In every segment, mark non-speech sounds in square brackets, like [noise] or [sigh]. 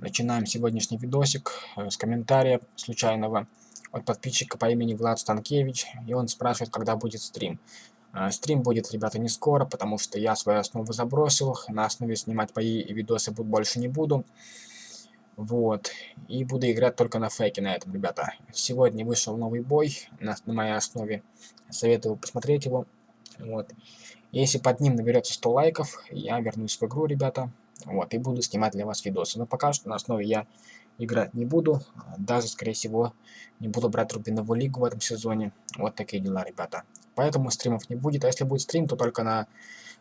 Начинаем сегодняшний видосик э, с комментария случайного от подписчика по имени Влад Станкевич. И он спрашивает, когда будет стрим. Э, стрим будет, ребята, не скоро, потому что я свою основу забросил. На основе снимать мои видосы больше не буду. Вот. И буду играть только на фейке на этом, ребята. Сегодня вышел новый бой на, на моей основе. Советую посмотреть его. Вот. Если под ним наберется 100 лайков, я вернусь в игру, ребята. Вот, и буду снимать для вас видосы. Но пока что на основе я играть не буду. Даже, скорее всего, не буду брать Рубиновую лигу в этом сезоне. Вот такие дела, ребята. Поэтому стримов не будет. А если будет стрим, то только на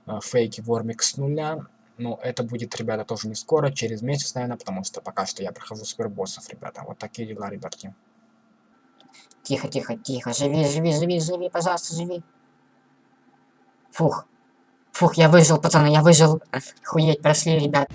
э, фейке Вормик с нуля. Но это будет, ребята, тоже не скоро, через месяц, наверное, потому что пока что я прохожу супербоссов, ребята. Вот такие дела, ребятки. Тихо, тихо, тихо. Живи, живи, живи, живи, пожалуйста, живи. Фух. Фух, я выжил, пацаны, я выжил. Хуеть, прошли, ребят.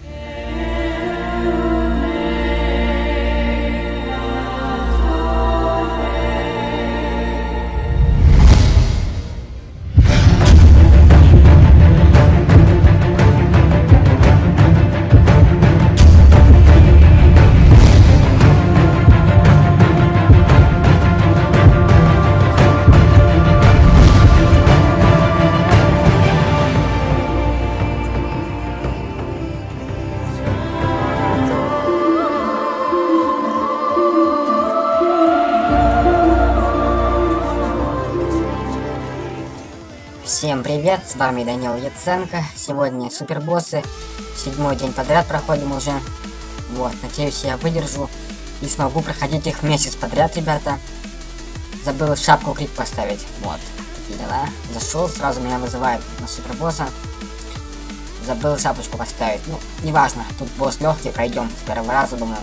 Привет, с вами Данил Яценко. Сегодня супербоссы. Седьмой день подряд проходим уже. Вот, надеюсь, я выдержу и смогу проходить их месяц подряд, ребята. Забыл шапку крик поставить. Вот, такие дела. Зашел, сразу меня вызывает на супербосса. Забыл шапочку поставить. Ну, неважно, тут босс легкий, пройдем с первого раза, думаю.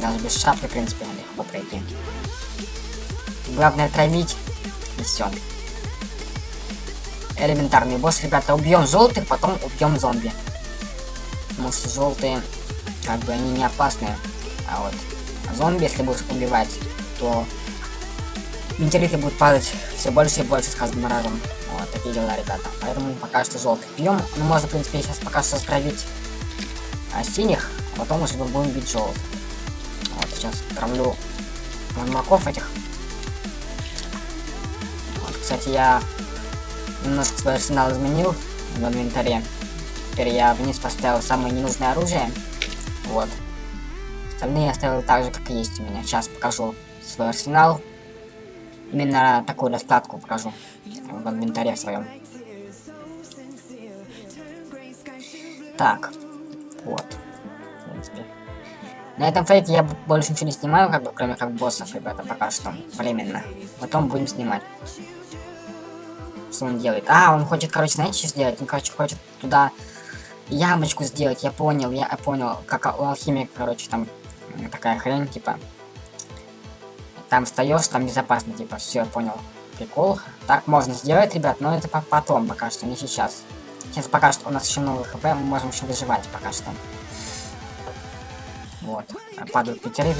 Даже без шапки, в принципе, легко пройти. Главное травить и все элементарный босс, ребята. Убьем желтых, потом убьем зомби. Потому что желтые, как бы, они не опасные. А вот зомби, если будешь убивать, то метеориты будут падать все больше и больше с каждым разом. Вот такие дела, ребята. Поэтому пока что желтых пьем. Ну, можно, в принципе, сейчас пока что стравить а, синих, а потом уже будем бить желтых. Вот, сейчас травлю ведьмаков этих. Вот, кстати, я немножко свой арсенал изменил в инвентаре. Теперь я вниз поставил самое ненужное оружие. Вот. Остальные я оставил так же, как и есть у меня. Сейчас покажу свой арсенал. Именно такую раскладку покажу в инвентаре своем. Так. Вот. На этом фейке я больше ничего не снимаю, как бы, кроме как боссов, ребята, пока что. Временно. Потом будем снимать что он делает? А, он хочет, короче, знаете, что сделать? Он, короче, хочет туда ямочку сделать. Я понял, я понял. Как у алхимика, короче, там такая хрень, типа. Там встаешь, там безопасно, типа. Все, понял. Прикол. Так можно сделать, ребят, но это потом пока что, не сейчас. Сейчас пока что у нас еще много хп, мы можем еще выживать пока что. Вот. Падают пятеры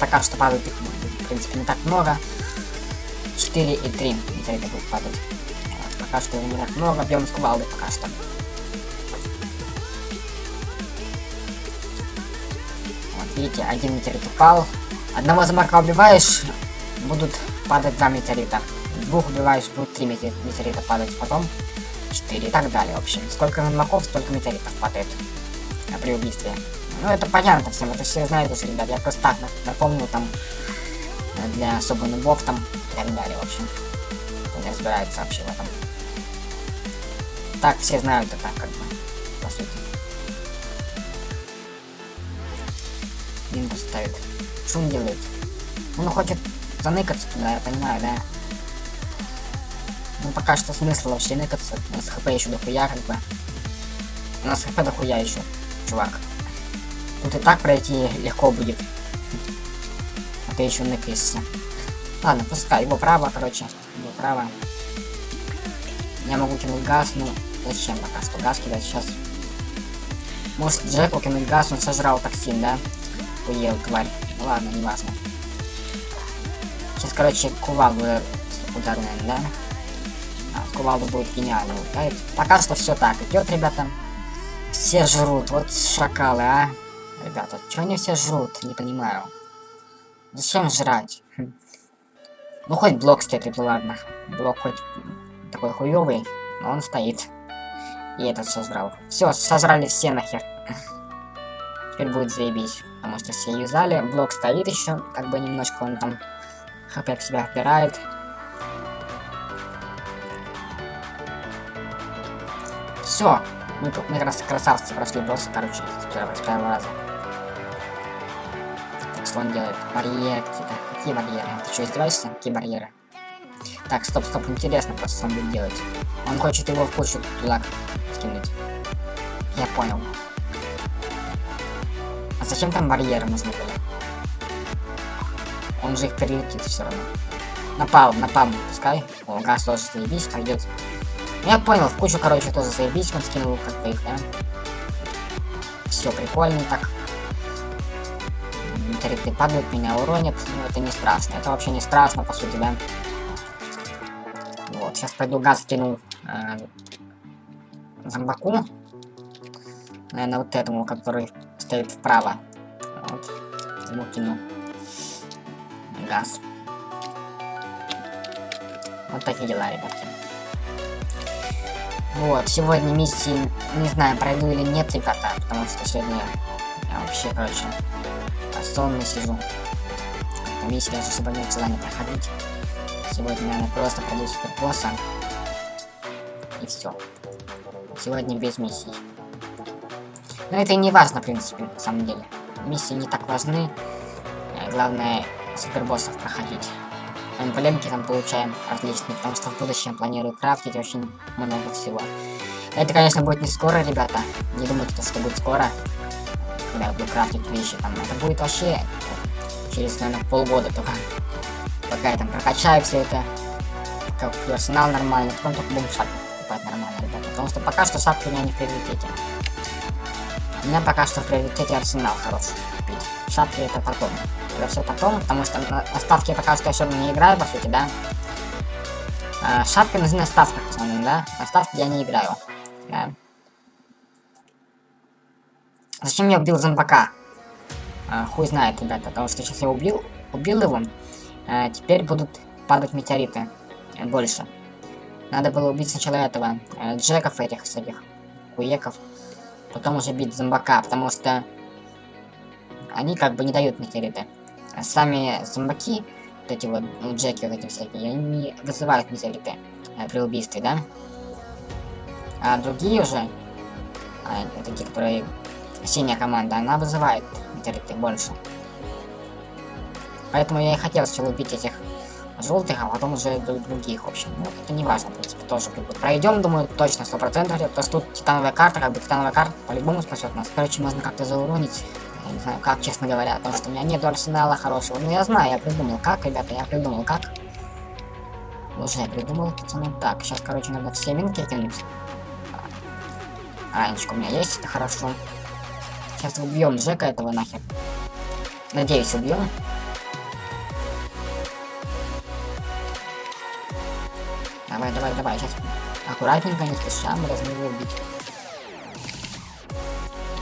Пока что падают их, в принципе, не так много. 4 и 3 метеорита будут падать. Пока что не так много, бьем с кувалды пока что. Вот, видите, один метеорит упал. Одного замарка убиваешь, будут падать два метеорита. Двух убиваешь, будут три метеорита падать, потом 4 и так далее, в общем. Сколько ведьмаков, столько метеоритов падает при убийстве. Ну, это понятно всем, это все знают уже, ребят. Я просто так напомню, там, для особо нубов там так далее, в общем. Не разбирается вообще в этом. Так, все знают это, как бы, по сути. Минус ставит. Он делает? Он хочет заныкаться туда, я понимаю, да? Ну пока что смысл вообще ныкаться. У нас хп еще дохуя, как бы. У нас хп дохуя еще, чувак. Тут и так пройти легко будет [laughs] ты еще ныкаешься. Ладно, пускай, его право, короче, его право. Я могу кинуть газ, ну, зачем пока что газ кидать сейчас? Может, Джеку кинуть газ, он сожрал токсин, да? Уел, тварь. Ну, ладно, не важно. Сейчас, короче, кувалду ударная, да? А, кувалду будет гениально. Да? Пока что все так идет, ребята. Все жрут, вот шакалы, а. Ребята, что они все жрут? Не понимаю. Зачем жрать? Ну, хоть блок стоит, это ладно. Блок хоть такой хуёвый, но он стоит. И этот сожрал. Все, сожрали все нахер. Теперь будет заебись. Потому что все юзали. Блок стоит еще, как бы немножко он там хп в себя впирает. Все. Мы, мы раз красавцы прошли босса, короче, с первого, с первого раза. Так, что он делает? Барьеры какие-то. Какие барьеры? Ты что, издеваешься? Какие барьеры? Так, стоп, стоп, интересно просто, что он будет делать. Он хочет его в кучу туда скинуть. Я понял. А зачем там барьеры нужны были? Он же их перелетит все равно. Напал, напал, пускай. О, газ тоже заебись, пойдет. Я понял, в кучу, короче, тоже заебись, он скинул как-то их, да? Все прикольно так. Метеориты падают, меня уронят, но это не страшно. Это вообще не страшно, по сути, да? Вот, сейчас пойду газ кину э, зомбаку. Наверное, вот этому, который стоит вправо. Вот. Ему кину газ. Вот такие дела, ребятки. Вот, сегодня миссии, не знаю, пройду или нет, ребята, потому что сегодня я вообще, короче, сонный сижу. Миссии даже особо нет желания проходить. Сегодня, наверное, просто пройду супер босса. И все. Сегодня без миссий. Но это и не важно, в принципе, на самом деле. Миссии не так важны. Э, главное, супербоссов проходить. Эмблемки там получаем отличные, потому что в будущем планирую крафтить очень много всего. Это, конечно, будет не скоро, ребята. Не думайте, что будет скоро, когда я буду крафтить вещи. Там, это будет вообще через, наверное, полгода только. Пока я там прокачаю все это, как персонал нормальный, потом только будем шапки покупать нормально, ребята. Потому что пока что шапки у меня не в приоритете. У меня пока что в приоритете арсенал хороший купить. Шапки это потом. Это все потом, потому что я пока что равно не играю, по сути, да. А, шапки нужны на ставках, основном, да. На ставке я не играю. Да. Зачем я убил зомбака? А, хуй знает, ребята, потому что сейчас я убил, убил его. А, теперь будут падать метеориты. А, больше. Надо было убить сначала этого, а, джеков этих всяких, хуеков потом уже бить зомбака, потому что они как бы не дают метеориты. А сами зомбаки, вот эти вот, ну, джеки вот эти всякие, они не вызывают метеориты э, при убийстве, да? А другие уже, а, такие, которые синяя команда, она вызывает метеориты больше. Поэтому я и хотел сначала убить этих желтых, а потом уже других, в общем. Ну, это не важно, в принципе, тоже как пройдем, думаю, точно, сто процентов. То тут титановая карта, как бы титановая карта по-любому спасет нас. Короче, можно как-то зауронить. Я не знаю, как, честно говоря, потому что у меня нет арсенала хорошего. Ну, я знаю, я придумал, как, ребята, я придумал, как. Уже придумал, пацаны. Так, сейчас, короче, надо все минки кинуть. Ранечка у меня есть, это хорошо. Сейчас убьем Джека этого нахер. Надеюсь, убьем. Давай, давай, давай, сейчас аккуратненько, не спеша, мы должны его убить.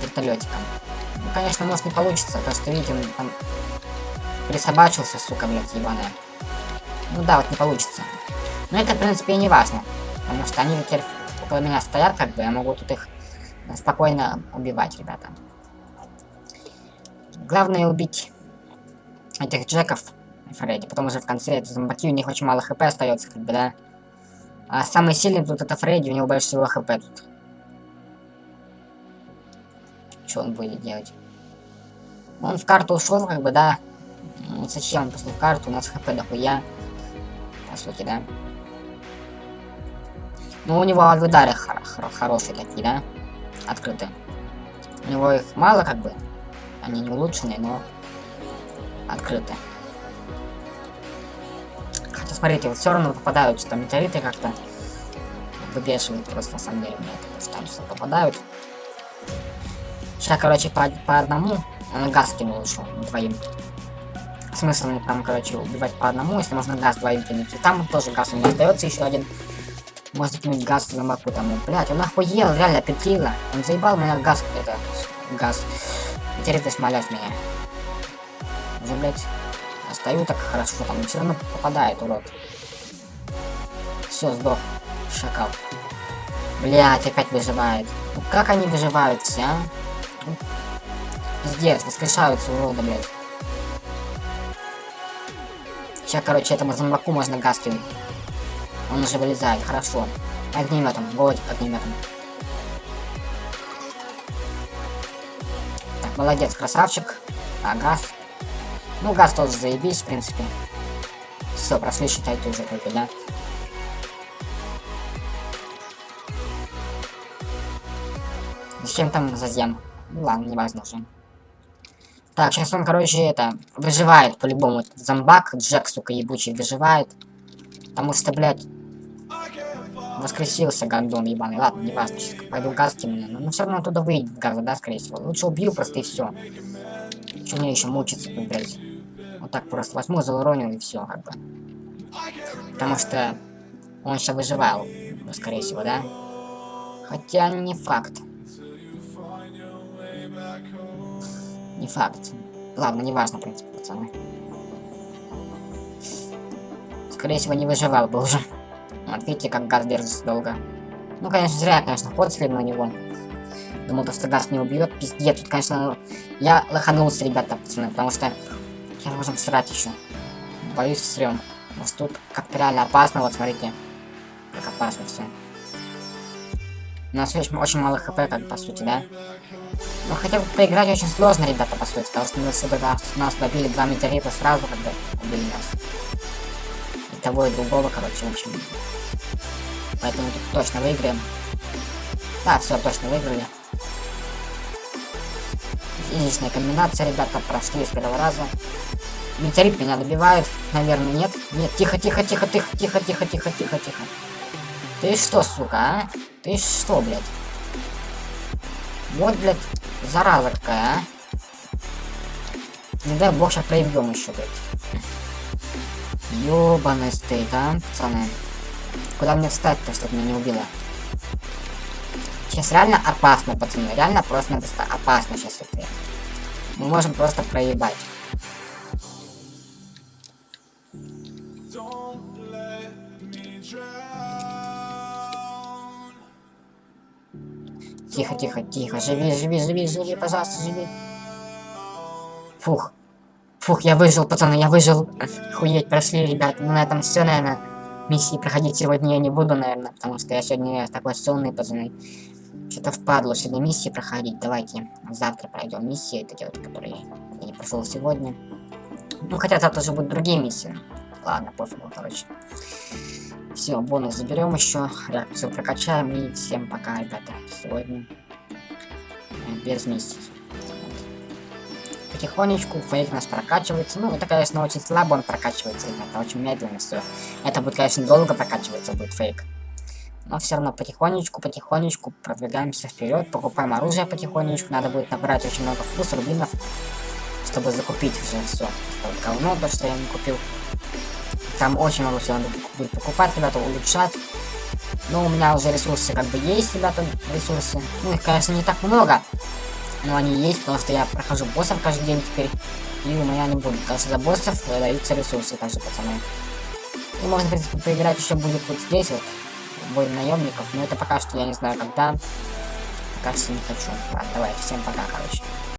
Вертолетиком. Ну, конечно, может не получится, потому что, видите, он там присобачился, сука, блядь, ебаная. Ну да, вот не получится. Но это, в принципе, и не важно. Потому что они теперь около меня стоят, как бы, я могу тут их спокойно убивать, ребята. Главное убить этих джеков Фредди, потом уже в конце это зомбаки, у них очень мало хп остается, как бы, да. А самый сильный тут это Фредди, у него больше всего хп тут. Что он будет делать? Он в карту ушел, как бы, да. Ну, зачем он пошел в карту? У нас хп дохуя. По сути, да. Ну, у него авидары хор хор хорошие такие, да? Открытые. У него их мало, как бы. Они не улучшенные, но открытые смотрите, вот все равно попадаются там метеориты как-то. Выбешивают просто на самом деле. Это там что попадают. Сейчас, короче, по, по одному. Он газ кинул еще двоим. Смысл мне там, короче, убивать по одному, если можно газ двоим кинуть. И там тоже газ у меня остается еще один. Можно кинуть газ на маку там. Блять, он охуел, реально петлила. Он заебал меня газ, это, газ. Теперь ты смолят меня. Уже, блядь, стою так хорошо, там все равно попадает, урод. Все, сдох. Шакал. Блять, опять выживает. Ну как они выживают все, а? Ну, пиздец, воскрешаются уроды, блядь. Сейчас, короче, этому зомбаку можно газ. Он уже вылезает, хорошо. Огнеметом, вот огнеметом. Молодец, красавчик. А, газ. Ну, газ тоже заебись, в принципе. Все, прошли, считайте уже, только, да? Зачем там зазем? Ну ладно, не важно уже. Так, сейчас он, короче, это, выживает по-любому. Зомбак, Джек, сука, ебучий, выживает. Потому что, блядь, воскресился гандон ебаный. Ладно, не важно, сейчас пойду газ кину. Но, но все равно оттуда выйдет газа, да, скорее всего. Лучше убью просто и все. Че мне еще мучиться тут, блядь. Вот так просто возьму, зауронил и все, как бы. Потому что он сейчас выживал, скорее всего, да? Хотя не факт. Не факт. Ладно, не важно, в принципе, пацаны. Скорее всего, не выживал бы уже. Вот видите, как газ держится долго. Ну, конечно, зря, конечно, ход слил на него. Думал, то, что газ не убьет. Пиздец, тут, конечно, я лоханулся, ребята, пацаны, потому что я должен срать еще. Боюсь срем. Может тут как-то реально опасно, вот смотрите. Как опасно все. У нас очень, очень мало хп, как по сути, да? Ну хотя бы поиграть очень сложно, ребята, по сути, потому что мы сюда нас добили два метеорита сразу, когда убили нас. Того, и другого, короче, в общем. Поэтому тут точно выиграем. Да, все, точно выиграли. Изичная комбинация, ребята, прошли с первого раза. Метеорит меня добивает. Наверное, нет. Нет, тихо, тихо, тихо, тихо, тихо, тихо, тихо, тихо, тихо. Ты что, сука, а? Ты что, блядь? Вот, блядь, зараза какая, а? Не дай бог, сейчас проебем еще, блядь. Ёбаный стейт, а, пацаны. Куда мне встать-то, чтобы меня не убило? Сейчас реально опасно, пацаны. Реально просто-напросто опасно сейчас это. Мы можем просто проебать. Тихо, тихо, тихо. Живи, живи, живи, живи, пожалуйста, живи. Фух. Фух, я выжил, пацаны, я выжил. Хуеть, прошли, ребят. Ну, на этом все, наверное. Миссии проходить сегодня я не буду, наверное, потому что я сегодня такой сонный, пацаны. Что-то впадло сегодня миссии проходить. Давайте завтра пройдем миссии, это вот, которые я не прошел сегодня. Ну, хотя завтра уже будут другие миссии. Ладно, пофигу, короче. Все, бонус заберем еще, реакцию прокачаем и всем пока, ребята. Сегодня без миссий. Потихонечку фейк нас прокачивается. Ну, это, конечно, очень слабо он прокачивается, это очень медленно все. Это будет, конечно, долго прокачиваться, будет фейк. Но все равно потихонечку, потихонечку продвигаемся вперед, покупаем оружие потихонечку. Надо будет набрать очень много флус, рубинов, чтобы закупить уже все. Вот говно, то, что я не купил. Там очень много всего надо будет покупать, ребята, улучшать. Но у меня уже ресурсы как бы есть, ребята, ресурсы. Ну, их, конечно, не так много. Но они есть, потому что я прохожу боссов каждый день теперь. И у меня не будет. Потому что за боссов даются ресурсы также, пацаны. И можно, в принципе, поиграть еще будет вот здесь вот. Бой наемников. Но это пока что я не знаю когда. Пока что не хочу. Ладно, давай, всем пока, короче.